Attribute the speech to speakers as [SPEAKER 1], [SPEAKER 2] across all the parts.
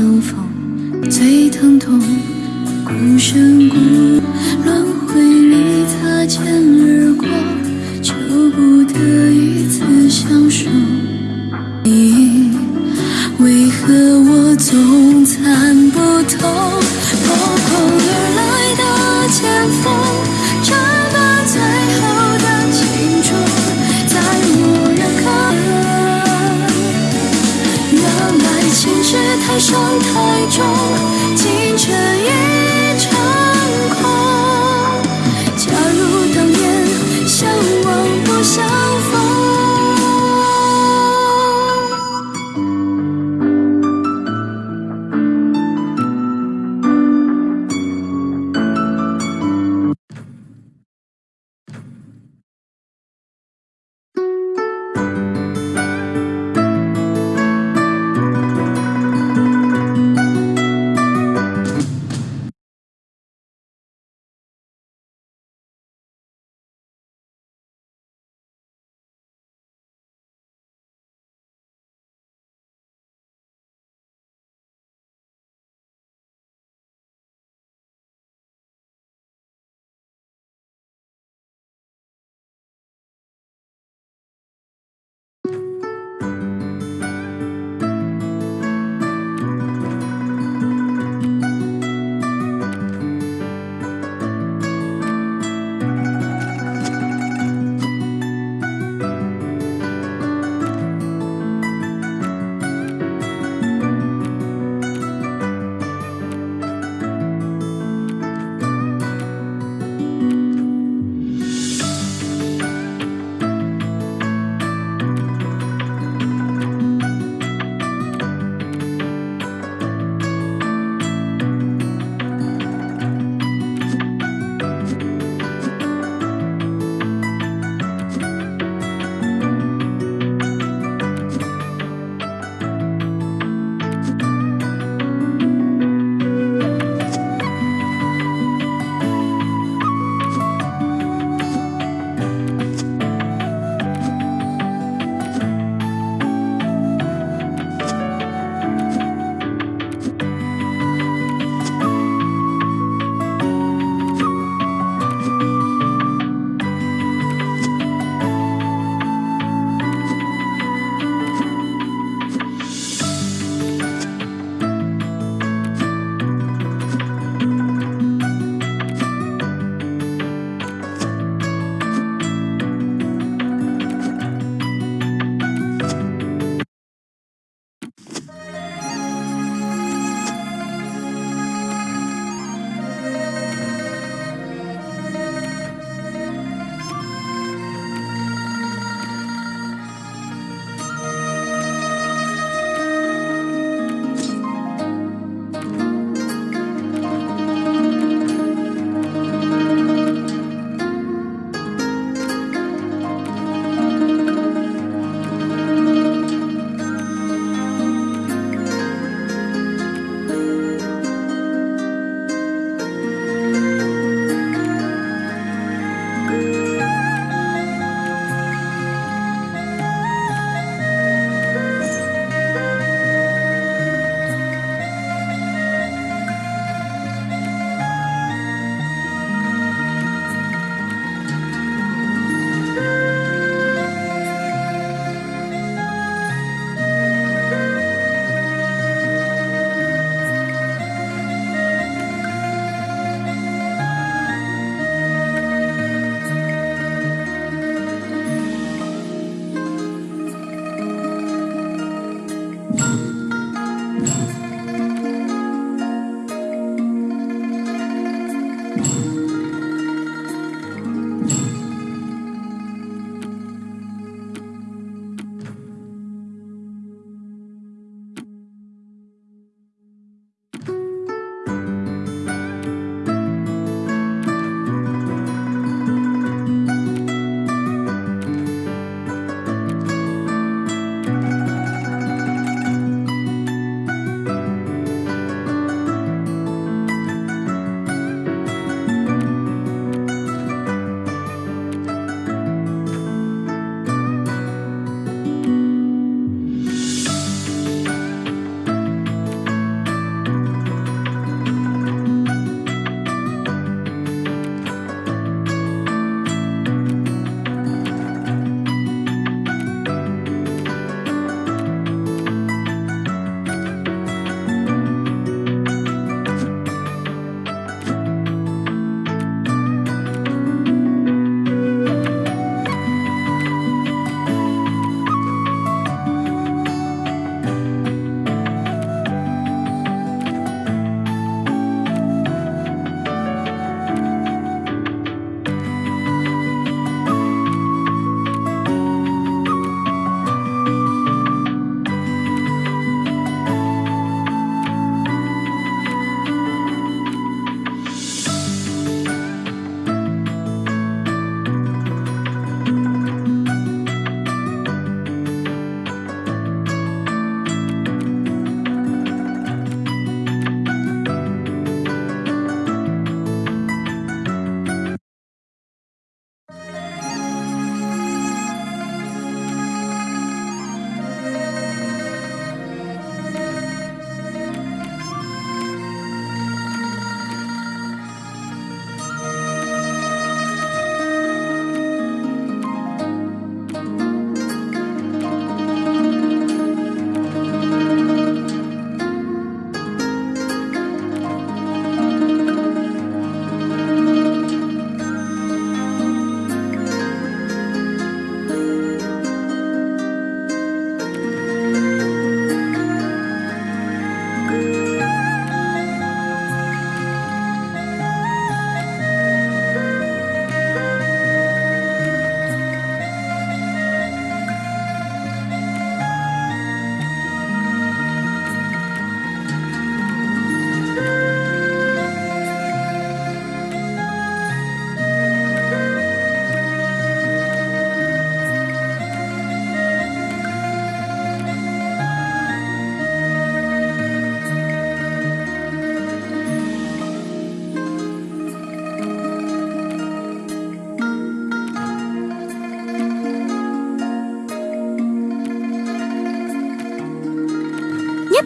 [SPEAKER 1] 相逢，最疼痛，孤身孤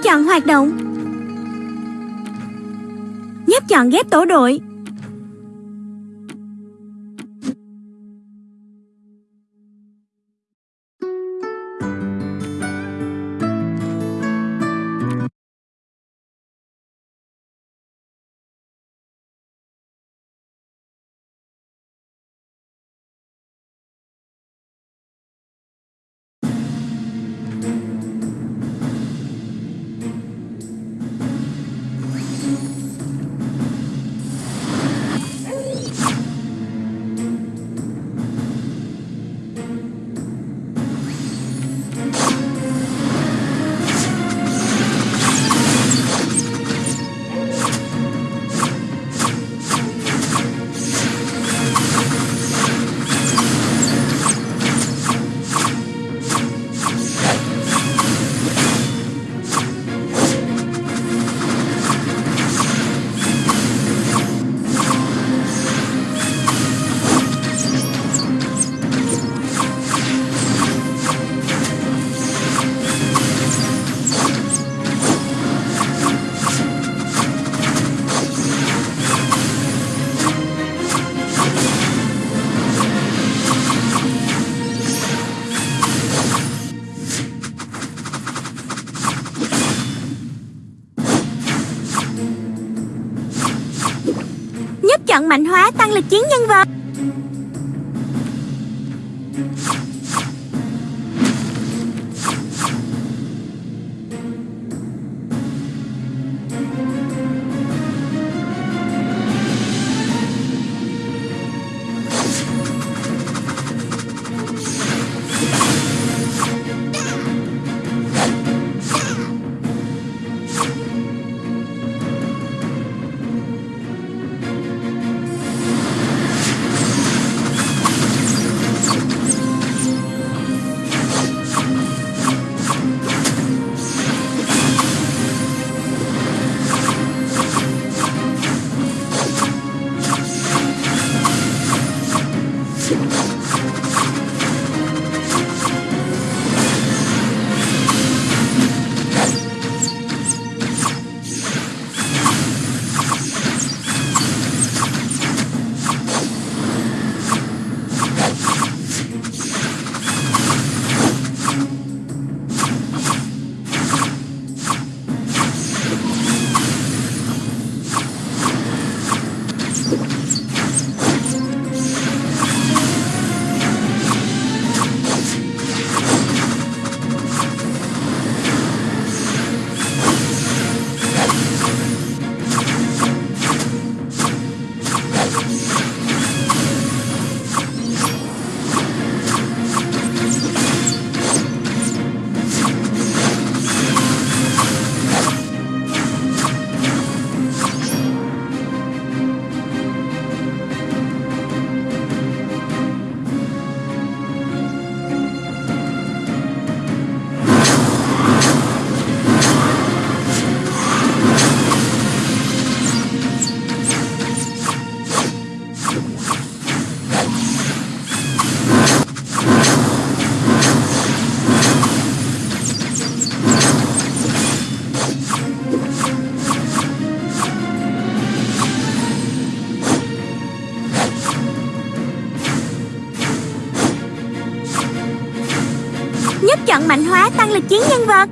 [SPEAKER 2] chọn hoạt động. Nhấp chọn ghép tổ đội. Mạnh hóa tăng lực chiến nhân vật. Tăng lực chiến nhân vật.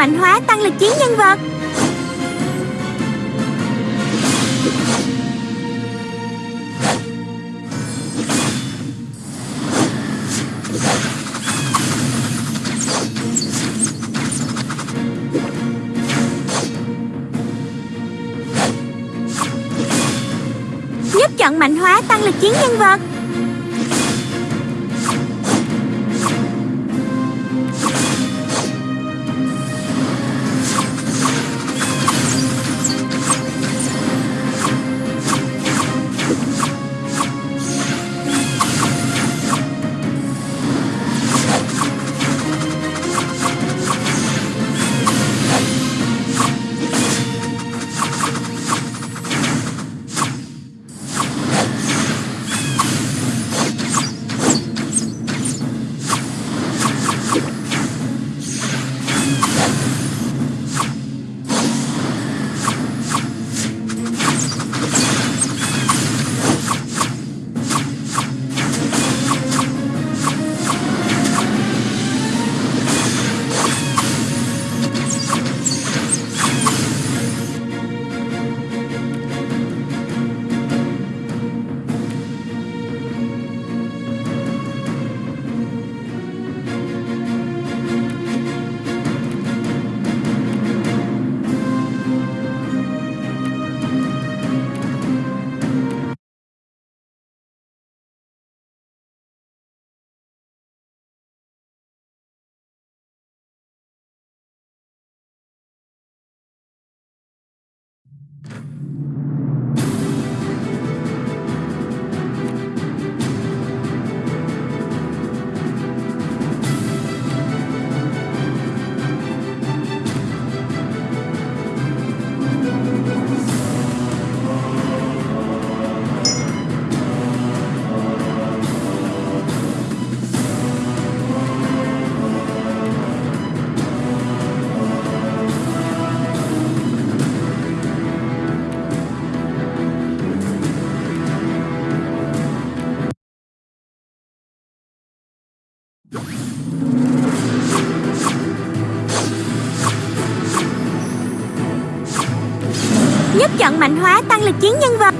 [SPEAKER 2] Mạnh hóa tăng lực chiến nhân vật. Nhấp chọn mạnh hóa tăng lực chiến nhân vật. Música mạnh hóa tăng lực chiến nhân vật.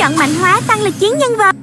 [SPEAKER 2] Chọn mạnh hóa tăng lực chiến nhân vật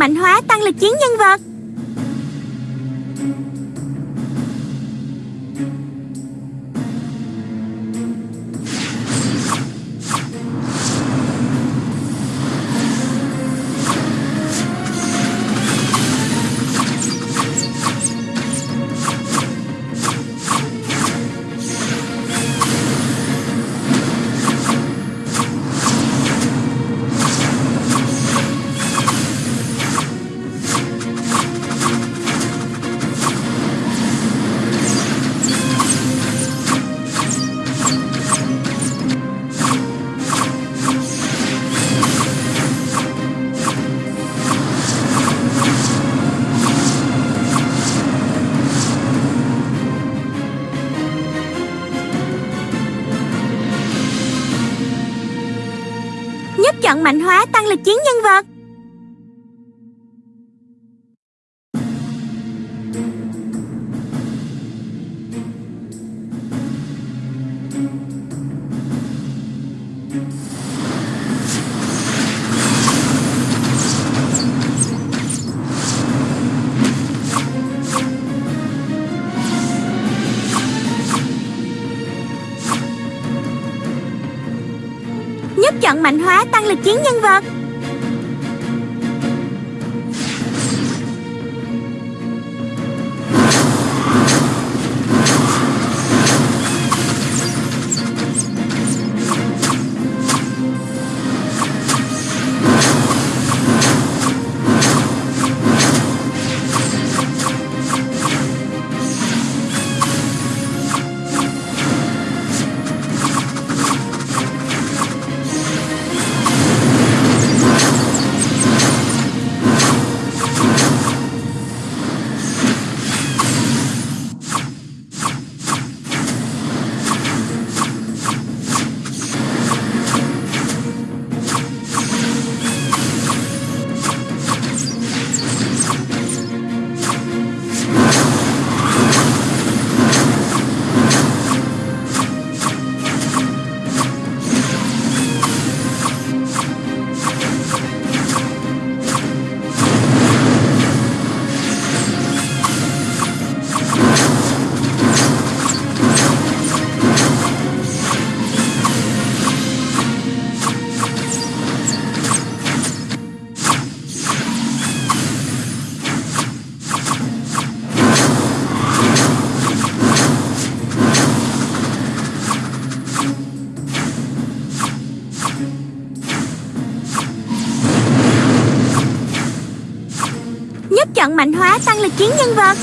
[SPEAKER 2] mạnh hóa tăng lực chiến nhân vật. Mạnh hóa tăng lực chiến nhân vật. Mạnh hóa tăng lực chiến nhân vật. Chọn mạnh hóa tăng lực chiến nhân vật.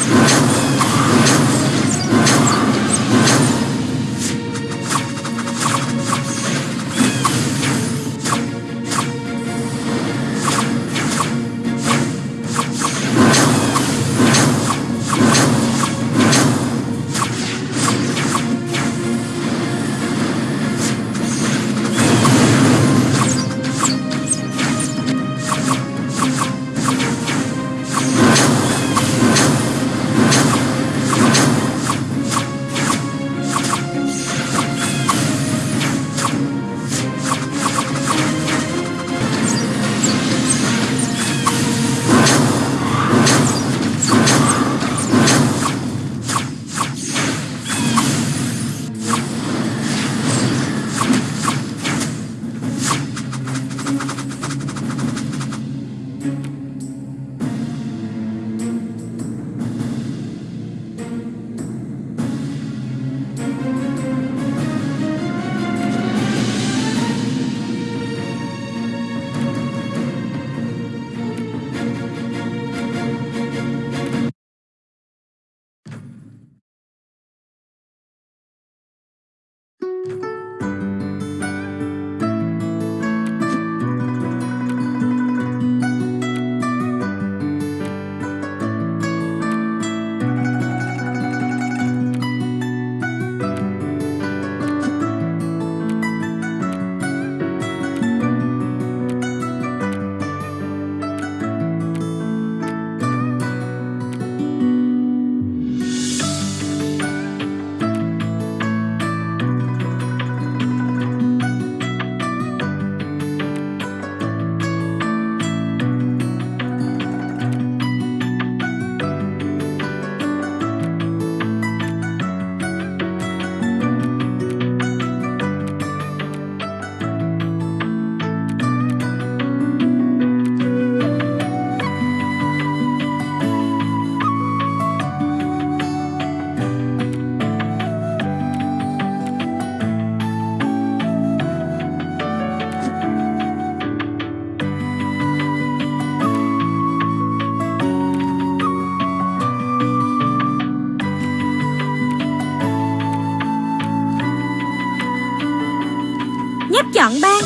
[SPEAKER 2] Chọn ban.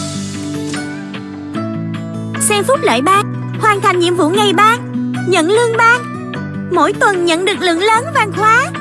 [SPEAKER 2] Xem phúc lợi ban, Hoàn thành nhiệm vụ ngày ban, Nhận lương ban. Mỗi tuần nhận được lượng lớn vàng khóa.